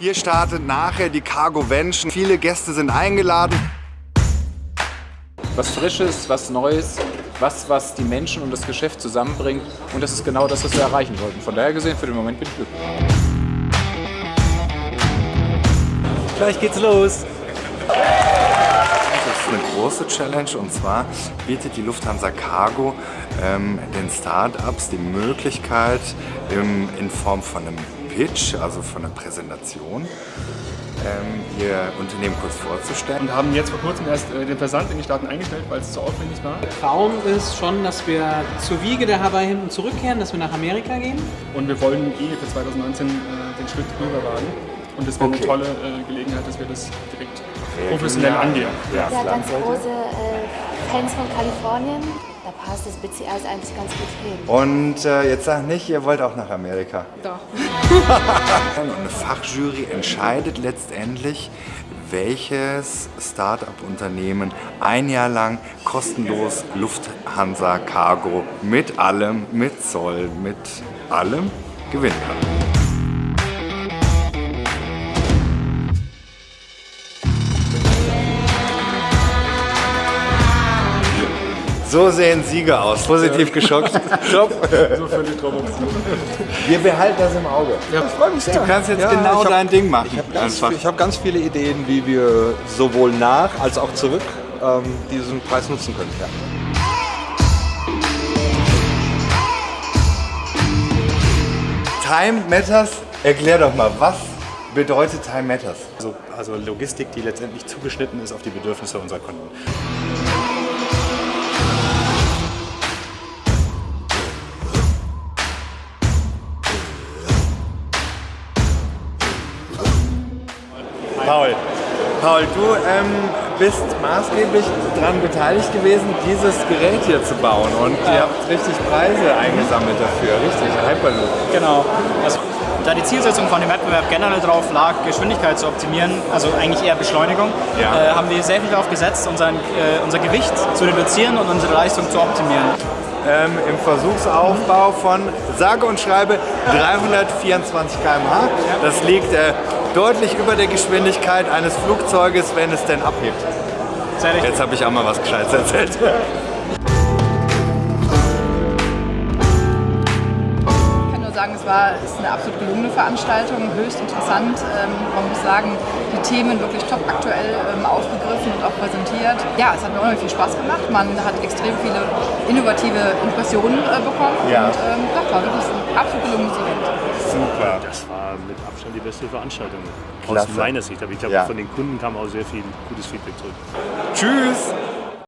Hier startet nachher die Cargo Vention. Viele Gäste sind eingeladen. Was Frisches, was Neues, was, was die Menschen und das Geschäft zusammenbringt. Und das ist genau das, was wir erreichen wollten. Von daher gesehen, für den Moment bin ich glücklich. Gleich geht's los. Das ist eine große Challenge und zwar bietet die Lufthansa Cargo ähm, den Startups die Möglichkeit im, in Form von einem Pitch, also von einer Präsentation, ähm, ihr Unternehmen kurz vorzustellen. Und haben jetzt vor kurzem erst äh, den Versand in die Staaten eingestellt, weil es zu aufwendig war. Traum ist schon, dass wir zur Wiege der Hawaii hinten zurückkehren, dass wir nach Amerika gehen. Und wir wollen eh für 2019 äh, den Schritt rüber wagen. Und das wäre Okay. eine tolle äh, Gelegenheit, dass wir das direkt professionell angehen. Ja, Ja, ganz große äh, Fans von Kalifornien. Da passt das BCA eigentlich ganz gut hin. Und äh, jetzt sag nicht, ihr wollt auch nach Amerika. Doch. Und eine Fachjury entscheidet letztendlich, welches Start-up-Unternehmen ein Jahr lang kostenlos Lufthansa Cargo mit allem, mit Zoll, mit allem gewinnen kann. So sehen Sieger aus. Positiv geschockt. Top. So völlig drauf Wir behalten das im Auge. Ja, ich freue mich sehr. Du kannst jetzt Ja, genau hab- dein Ding machen. Ich habe ganz, ich hab ganz viele Ideen, wie wir sowohl nach als auch zurück ähm, diesen Preis nutzen können. Ja. Time Matters, erklär doch mal, was bedeutet Time Matters? Also, also Logistik, die letztendlich zugeschnitten ist auf die Bedürfnisse unserer Kunden. Paul. Paul, du ähm, bist maßgeblich daran beteiligt gewesen, dieses Gerät hier zu bauen. Und ihr habt richtig Preise eingesammelt dafür, richtig? Hyperloop. Genau. Also, da die Zielsetzung von dem Wettbewerb generell drauf lag, Geschwindigkeit zu optimieren, also eigentlich eher Beschleunigung, Ja. äh, haben wir sehr viel darauf gesetzt, unseren, äh, unser Gewicht zu reduzieren und unsere Leistung zu optimieren. Ähm, Im Versuchsaufbau von sage und schreibe 324 km/h. Das liegt äh, deutlich über der Geschwindigkeit eines Flugzeuges, wenn es denn abhebt. Jetzt habe ich auch mal was Gescheites erzählt. Ich kann nur sagen, es war es ist eine absolut gelungene Veranstaltung, höchst interessant. Ähm, man muss sagen, die Themen wirklich top aktuell ähm, aufgegriffen und auch präsentiert. Ja, es hat mir unheimlich viel Spaß gemacht. Man hat extrem viele innovative Impressionen äh, bekommen. Ja. Und ähm, das war wirklich ein absolut gelungenes Event. Super. Das war mit Abstand die beste Veranstaltung. Klasse. Aus meiner Sicht. Aber ich glaube, Ja. von den Kunden kam auch sehr viel gutes Feedback zurück. Tschüss.